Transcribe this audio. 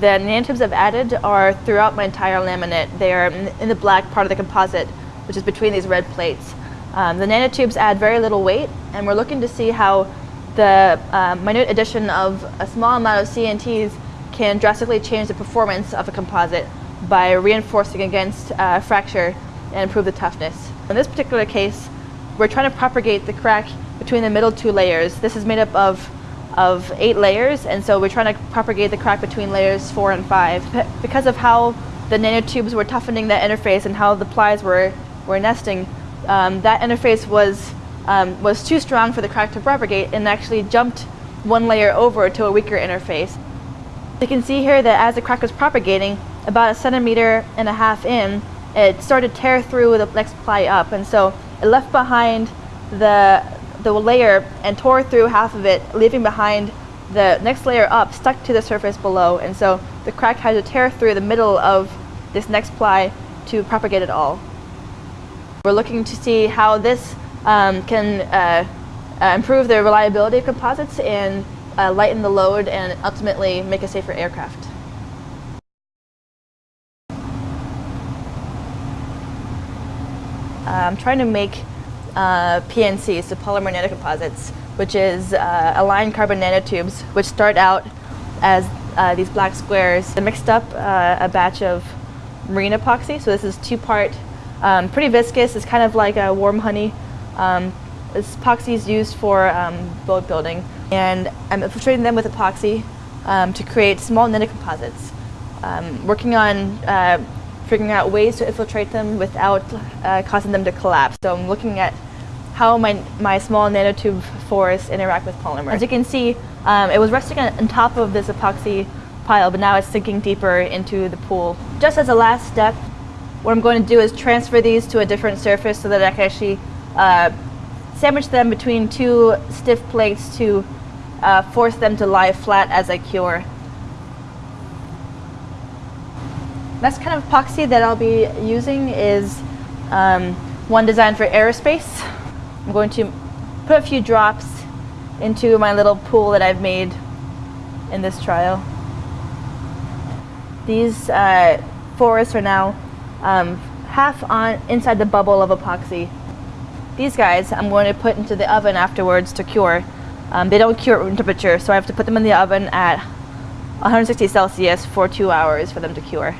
The nanotubes I've added are throughout my entire laminate. They are in the black part of the composite, which is between these red plates. Um, the nanotubes add very little weight, and we're looking to see how the uh, minute addition of a small amount of CNTs can drastically change the performance of a composite by reinforcing against uh, fracture and improve the toughness. In this particular case, we're trying to propagate the crack between the middle two layers. This is made up of, of eight layers, and so we're trying to propagate the crack between layers four and five. But Because of how the nanotubes were toughening that interface and how the plies were, were nesting, um, that interface was, um, was too strong for the crack to propagate and actually jumped one layer over to a weaker interface. You can see here that as the crack was propagating, about a centimeter and a half in, it started to tear through the next ply up, and so it left behind the, the layer and tore through half of it, leaving behind the next layer up stuck to the surface below, and so the crack had to tear through the middle of this next ply to propagate it all. We're looking to see how this um, can uh, uh, improve the reliability of composites and uh, lighten the load and ultimately make a safer aircraft. I'm trying to make uh, PNCs, so polymer nanocomposites, which is uh, aligned carbon nanotubes, which start out as uh, these black squares. I mixed up uh, a batch of marine epoxy, so this is two-part, um, pretty viscous. It's kind of like a warm honey. Um, this epoxy is used for um, boat building, and I'm infiltrating them with epoxy um, to create small nanocomposites. Um, working on uh, figuring out ways to infiltrate them without uh, causing them to collapse. So I'm looking at how my, my small nanotube forests interact with polymer. As you can see, um, it was resting on, on top of this epoxy pile, but now it's sinking deeper into the pool. Just as a last step, what I'm going to do is transfer these to a different surface so that I can actually uh, sandwich them between two stiff plates to uh, force them to lie flat as I cure. Next kind of epoxy that I'll be using is um, one designed for aerospace. I'm going to put a few drops into my little pool that I've made in this trial. These uh, forests are now um, half on inside the bubble of epoxy. These guys I'm going to put into the oven afterwards to cure. Um, they don't cure at room temperature, so I have to put them in the oven at 160 Celsius for two hours for them to cure.